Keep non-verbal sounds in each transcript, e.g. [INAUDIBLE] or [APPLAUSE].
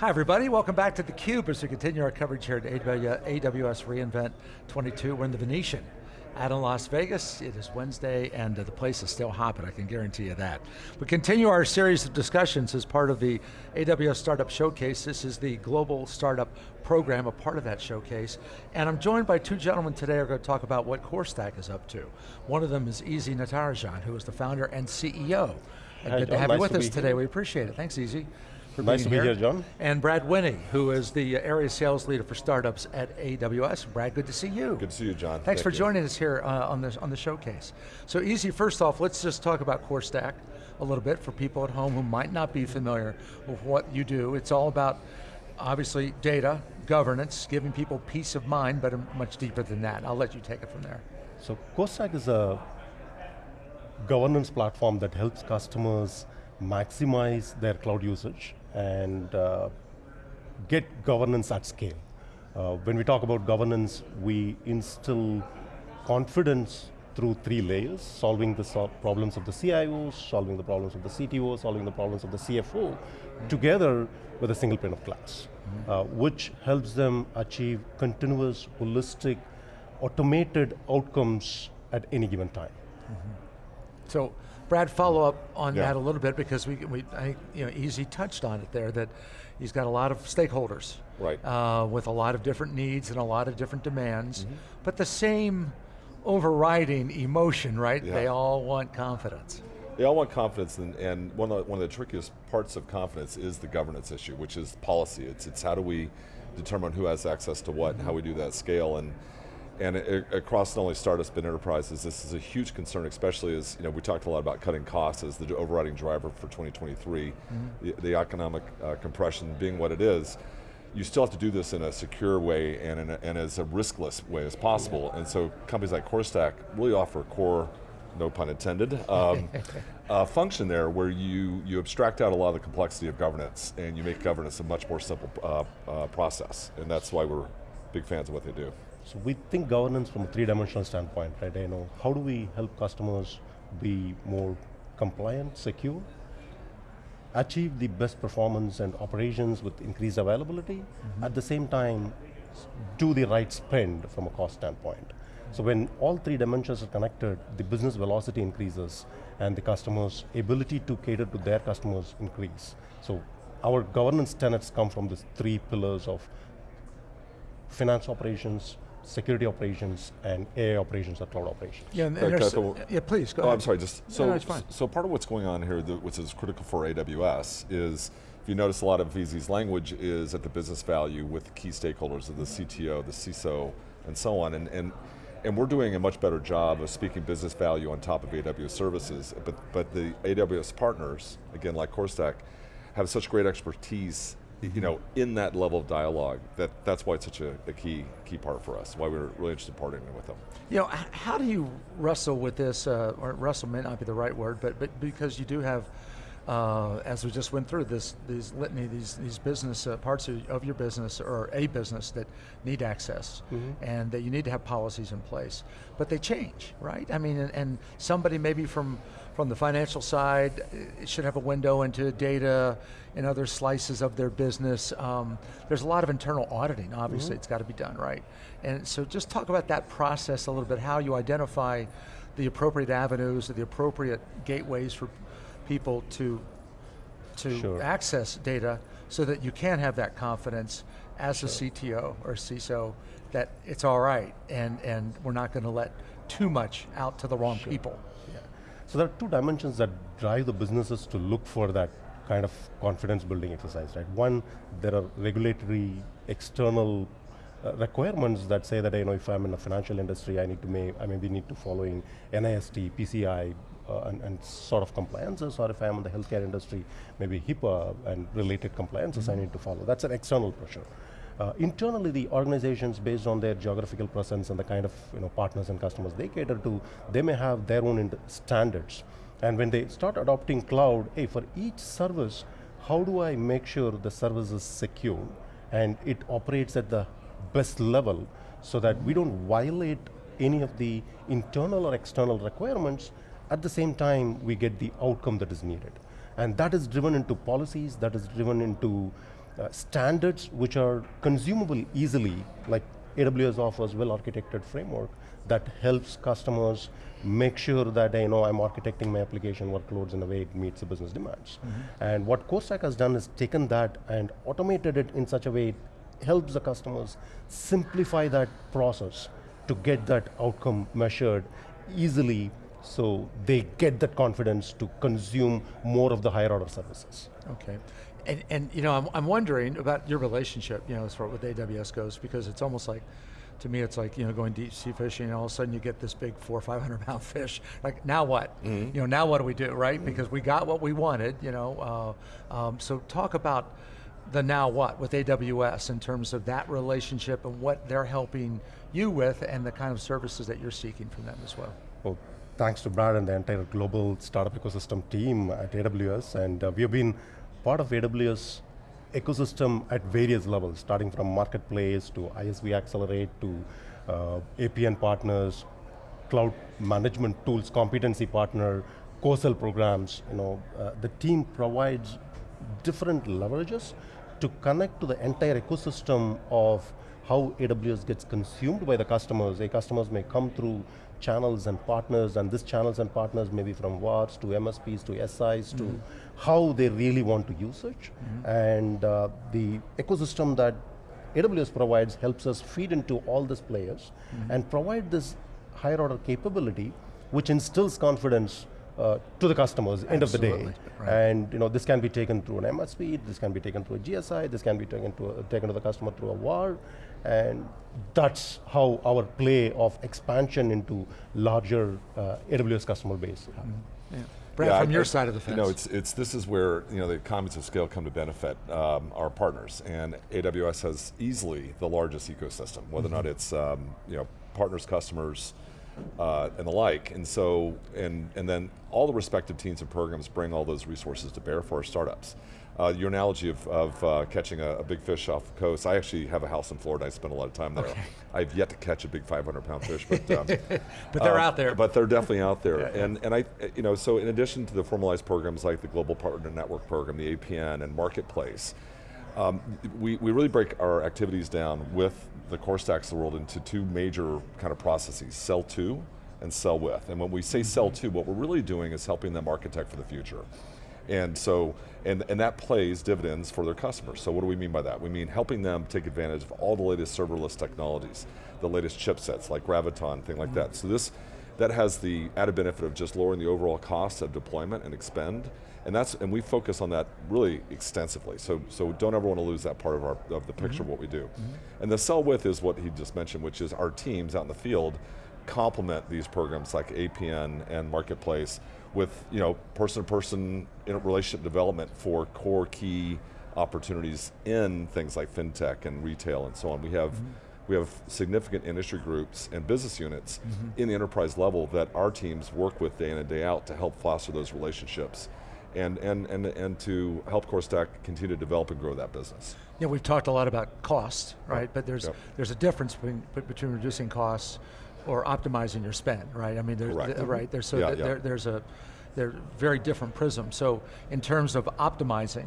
Hi everybody, welcome back to theCUBE as we continue our coverage here at AWS reInvent 22. We're in the Venetian out in Las Vegas. It is Wednesday and uh, the place is still hopping, I can guarantee you that. We continue our series of discussions as part of the AWS Startup Showcase. This is the Global Startup Program, a part of that showcase. And I'm joined by two gentlemen today who are going to talk about what CoreStack is up to. One of them is EZ Natarajan, who is the founder and CEO. Hi, good to have nice you with us today, here. we appreciate it. Thanks, EZ. For Nice being to be here, John. And Brad Winnie, who is the area sales leader for startups at AWS. Brad, good to see you. Good to see you, John. Thanks Thank for you. joining us here uh, on, the, on the showcase. So EZ, first off, let's just talk about CoreStack a little bit for people at home who might not be familiar with what you do. It's all about, obviously, data, governance, giving people peace of mind, but much deeper than that. I'll let you take it from there. So CoreStack is a governance platform that helps customers maximize their cloud usage and uh, get governance at scale. Uh, when we talk about governance, we instill confidence through three layers, solving the problems of the CIOs, solving the problems of the CTO, solving the problems of the CFO, together with a single pane of glass, uh, which helps them achieve continuous, holistic, automated outcomes at any given time. So, Brad, follow up on Yeah. that a little bit because we, we I think, you know, EZ touched on it there that he's got a lot of stakeholders. Right. Uh, with a lot of different needs and a lot of different demands, Mm-hmm. but the same overriding emotion, right? Yeah. They all want confidence. They all want confidence, and, and one, of the, one of the trickiest parts of confidence is the governance issue, which is policy. It's, it's how do we determine who has access to what and how we do that scale. And, and it, across not only startups but enterprises, this is a huge concern, especially as you know, we talked a lot about cutting costs as the overriding driver for 2023. The, the economic uh, compression being what it is, you still have to do this in a secure way and, in a, and as a riskless way as possible. And so companies like CoreStack really offer a core, no pun intended, um, [LAUGHS] uh, function there where you, you abstract out a lot of the complexity of governance and you make governance a much more simple uh, uh, process. And that's why we're big fans of what they do. So we think governance from a three-dimensional standpoint, right? You know, how do we help customers be more compliant, secure, achieve the best performance and operations with increased availability, mm-hmm. at the same time, do the right spend from a cost standpoint. So when all three dimensions are connected, the business velocity increases and the customer's ability to cater to their customers increase. So our governance tenets come from these three pillars of finance operations, security operations, and AI operations or cloud operations. Yeah, and, and there's- can I throw- yeah, please, go oh, ahead. I'm sorry, just, so, no, it's fine. so part of what's going on here, which is critical for AWS, is if you notice a lot of EZ's language is at the business value with key stakeholders of the CTO, the CISO, and so on, and, and, and we're doing a much better job of speaking business value on top of AWS services, but, but the AWS partners, again like CoreStack, have such great expertise you know, in that level of dialogue, that, that's why it's such a, a key, key part for us, why we're really interested in partnering with them. You know, how do you wrestle with this, uh, or wrestle may not be the right word, but, but because you do have, uh, as we just went through, this these litany, these, these business uh, parts of, of your business, or a business that need access, and that you need to have policies in place. But they change, right? I mean, and, and somebody maybe from, from the financial side uh, should have a window into data and other slices of their business. Um, there's a lot of internal auditing, obviously, it's got to be done, right? And so just talk about that process a little bit, how you identify the appropriate avenues, or the appropriate gateways for people to, to Sure. access data so that you can have that confidence as a CTO or CISO that it's all right and, and we're not going to let too much out to the wrong people. Yeah. So there are two dimensions that drive the businesses to look for that kind of confidence building exercise, right? One, there are regulatory external uh, requirements that say that you know if I'm in the financial industry, I need to may I maybe need to follow in NIST, PCI, uh, and, and sort of compliances, or if I'm in the healthcare industry, maybe HIPAA and related compliances I need to follow. That's an external pressure. Uh, internally, the organizations, based on their geographical presence and the kind of you know, partners and customers they cater to, they may have their own standards. And when they start adopting cloud, hey, for each service, how do I make sure the service is secure and it operates at the best level so that we don't violate any of the internal or external requirements, at the same time we get the outcome that is needed. And that is driven into policies, that is driven into uh, standards which are consumable easily, like AWS offers well-architected framework that helps customers make sure that you know I'm architecting my application workloads in a way it meets the business demands. And what CoreStack has done is taken that and automated it in such a way it helps the customers simplify that process to get that outcome measured easily so they get that confidence to consume more of the higher order services. Okay. And, and you know, I'm, I'm wondering about your relationship, you know, as far with AWS goes, because it's almost like, to me, it's like, you know, going deep sea fishing and all of a sudden you get this big four or 500 pound fish. Like, now what? You know, now what do we do, right? Because we got what we wanted, you know. Uh, um, so talk about the now what with AWS in terms of that relationship and what they're helping you with and the kind of services that you're seeking from them as well. Well, thanks to Brad and the entire global startup ecosystem team at AWS, and uh, we have been part of AWS ecosystem at various levels, starting from marketplace to ISV Accelerate to uh, APN partners, cloud management tools, competency partner, co-sell programs. You know, uh, the team provides different leverages to connect to the entire ecosystem of how AWS gets consumed by the customers. A customers may come through channels and partners, and these channels and partners may be from VARs to MSPs to SIs to how they really want to use it. And uh, the ecosystem that AWS provides helps us feed into all these players and provide this higher order capability, which instills confidence uh, to the customers end of the day. Right. And you know, this can be taken through an MSP, this can be taken through a GSI, this can be taken to a, taken to the customer through a VAR, and that's how our play of expansion into larger uh, AWS customer base. Yeah. Brad, Yeah, from I- your I- side of the fence. You know, it's, it's, this is where you know, the economies of scale come to benefit um, our partners. And AWS has easily the largest ecosystem, whether or not Mm-hmm. it's um, you know, partners, customers, uh, and the like. And so, and, and then all the respective teams and programs bring all those resources to bear for our startups. Uh, your analogy of, of uh, catching a, a big fish off the coast, I actually have a house in Florida, I spend a lot of time there. I've yet to catch a big 500 pound fish, but um, [LAUGHS] but they're uh, out there. But they're definitely out there. [LAUGHS] Yeah, yeah. And and I you know, so in addition to the formalized programs like the Global Partner Network program, the APN and Marketplace, um, we, we really break our activities down with the CoreStacks of the world into two major kind of processes, sell to and sell with. And when we say sell to, what we're really doing is helping them architect for the future. And so, and, and that plays dividends for their customers. So what do we mean by that? We mean helping them take advantage of all the latest serverless technologies, the latest chipsets like Graviton, thing like that. So this, that has the added benefit of just lowering the overall cost of deployment and expend. And that's, and we focus on that really extensively. So, so don't ever want to lose that part of, our, of the picture of mm-hmm. what we do. Mm-hmm. And the sell with is what he just mentioned, which is our teams out in the field complement these programs like APN and Marketplace with you know person-to-person -person relationship development for core key opportunities in things like fintech and retail and so on. We have mm-hmm. we have significant industry groups and business units mm-hmm. in the enterprise level that our teams work with day in and day out to help foster those relationships and, and, and, and to help CoreStack continue to develop and grow that business. Yeah, we've talked a lot about cost, right? But there's Yep. there's a difference between between reducing costs or optimizing your spend, right? I mean, there's Correct. th- right there's so Yeah, yeah. there, there's a they're very different prisms. So in terms of optimizing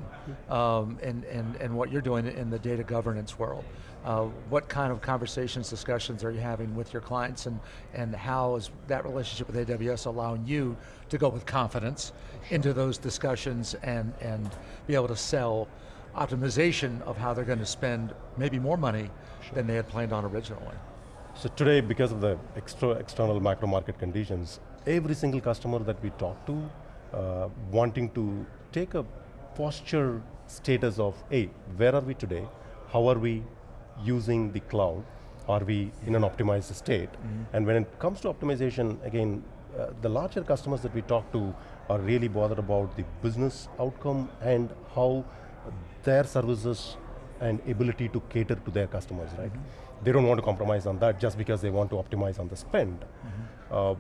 um, and, and, and what you're doing in the data governance world, uh, what kind of conversations, discussions are you having with your clients and, and how is that relationship with AWS allowing you to go with confidence into those discussions and, and be able to sell optimization of how they're going to spend maybe more money than they had planned on originally. So today, because of the extra, external macro market conditions, every single customer that we talk to, uh, wanting to take a posture status of, hey, where are we today? How are we using the cloud? Are we in an optimized state? And when it comes to optimization, again, uh, the larger customers that we talk to are really bothered about the business outcome and how their services and ability to cater to their customers, right? They don't want to compromise on that just because they want to optimize on the spend. Uh,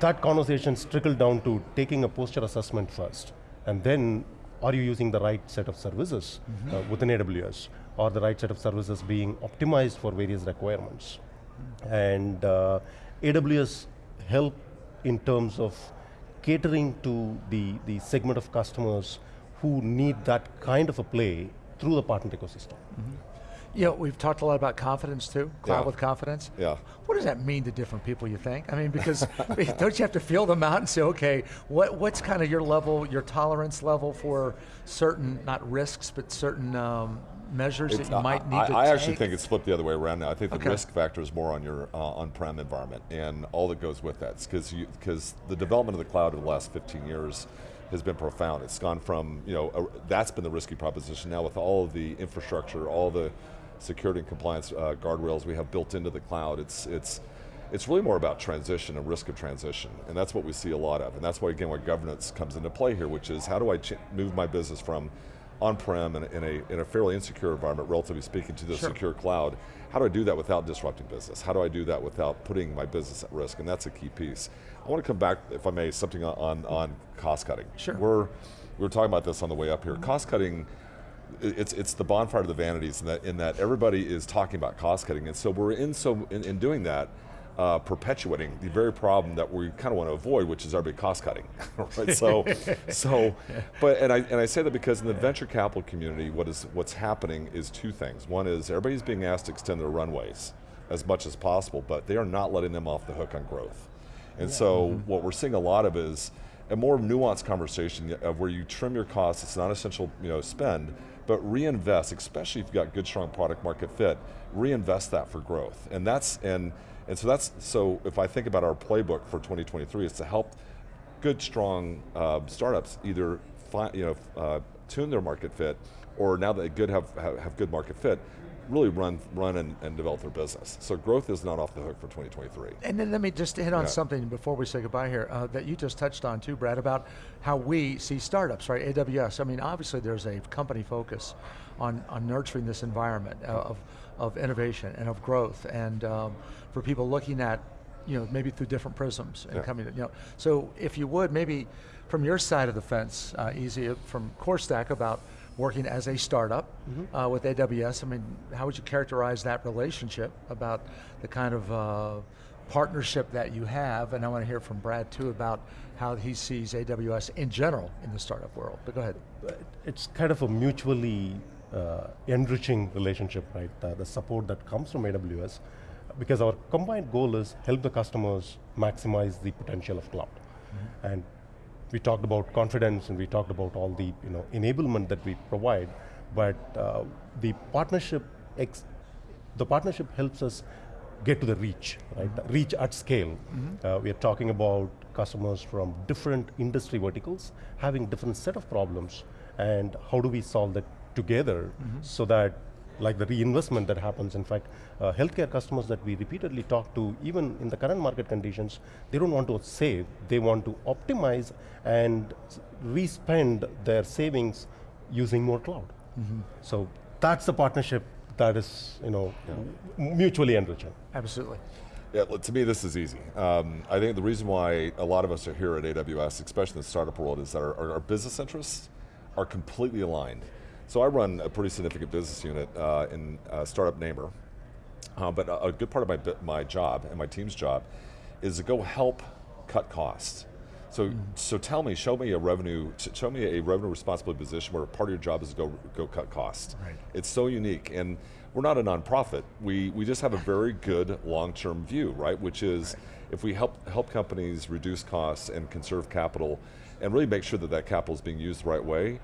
that conversations trickle down to taking a posture assessment first, and then are you using the right set of services uh, within AWS, or the right set of services being optimized for various requirements? And uh, AWS help in terms of catering to the, the segment of customers who need that kind of a play through the partner ecosystem. You know, we've talked a lot about confidence too, cloud Yeah. with confidence. Yeah. What does that mean to different people, you think? I mean, because [LAUGHS] don't you have to feel them out and say, okay, what, what's kind of your level, your tolerance level for certain, not risks, but certain um, measures It's- that you might need I, to I take? actually think it's flipped the other way around now. I think the Okay. risk factor is more on your uh, on-prem environment and all that goes with that. Because because the development of the cloud over the last 15 years has been profound. It's gone from you know a, that's been the risky proposition. Now with all of the infrastructure, all the security and compliance uh, guardrails we have built into the cloud, it's it's it's really more about transition and risk of transition, and that's what we see a lot of. And that's why again, where governance comes into play here, which is how do I move my business from on-prem in, a- in, a, in a fairly insecure environment, relatively speaking, to the Sure. secure cloud. How do I do that without disrupting business? How do I do that without putting my business at risk? And that's a key piece. I want to come back, if I may, something on, on, cost cutting. Sure. We're, we were talking about this on the way up here. Cost cutting, it's, it's the bonfire of the vanities in that, in that everybody is talking about cost cutting. And so we're in, so, in, in doing that, uh, perpetuating the very problem that we kind of want to avoid, which is our big cost cutting. [LAUGHS] right? So, [LAUGHS] so, but and I and I say that because in the venture capital community, what is what's happening is two things. One is everybody's being asked to extend their runways as much as possible, but they are not letting them off the hook on growth. And so what we're seeing a lot of is a more nuanced conversation of where you trim your costs, it's not essential you know, spend, but reinvest, especially if you've got good strong product market fit, reinvest that for growth. And that's, and, and so that's, so if I think about our playbook for 2023, is to help good strong uh, startups either fi- you know, uh, tune their market fit, or now that they good have, have, have good market fit, really run, run and, and develop their business. So growth is not off the hook for 2023. And then let me just hit on Yeah. something before we say goodbye here uh, that you just touched on too, Brad, about how we see startups, right? AWS. I mean, obviously there's a company focus on, on nurturing this environment uh, of, of innovation and of growth, and um, for people looking at, you know, maybe through different prisms and Yeah. coming, to, you know. So if you would, maybe from your side of the fence, uh, EZ from CoreStack about working as a startup uh, with AWS. I mean, how would you characterize that relationship about the kind of uh, partnership that you have? And I want to hear from Brad too about how he sees AWS in general in the startup world. But go ahead. it's kind of a mutually uh, enriching relationship, right? The, the support that comes from AWS, because our combined goal is help the customers maximize the potential of cloud. And we talked about confidence and we talked about all the you know enablement that we provide, but uh, the partnership ex- the partnership helps us get to the reach, right? The reach at scale. Uh, we are talking about customers from different industry verticals having different set of problems, and how do we solve that together so that, like the reinvestment that happens. In fact, uh, healthcare customers that we repeatedly talk to, even in the current market conditions, they don't want to save; they want to optimize and s- re-spend their savings using more cloud. So that's the partnership that is, you know, m- mutually enriching. Absolutely. Yeah, to me this is easy. Um, I think the reason why a lot of us are here at AWS, especially in the startup world, is that our, our, our business interests are completely aligned. So I run a pretty significant business unit uh, in uh, Startup NAMER, uh, but a, a good part of my, my job and my team's job is to go help cut costs. So, so tell me, show me a revenue, show me a revenue responsibility position where part of your job is to go, go cut costs. Right. It's so unique, and we're not a nonprofit. We, we just have a very good long-term view, right? Which is, if we help, help companies reduce costs and conserve capital, and really make sure that that capital is being used the right way,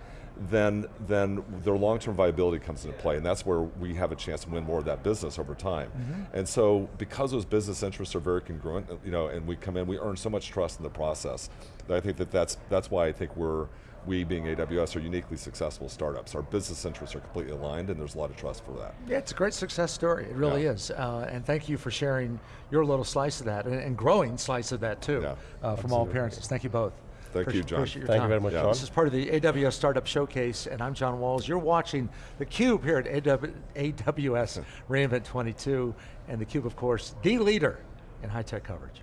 then, then their long-term viability comes into play, and that's where we have a chance to win more of that business over time. And so, because those business interests are very congruent, you know, and we come in, we earn so much trust in the process, that I think that that's, that's why I think we're, we being AWS are uniquely successful startups. Our business interests are completely aligned and there's a lot of trust for that. Yeah, it's a great success story. It really Yeah. is. Uh, and thank you for sharing your little slice of that and, and growing slice of that too Yeah, uh, from all appearances. Thank you both. Thank you, John. appreciate your Thank you very much, Yeah. Sean. This is part of the AWS Startup Showcase, and I'm John Walls. You're watching theCUBE here at AW, AWS [LAUGHS] reInvent 22, and theCUBE, of course, the leader in high-tech coverage.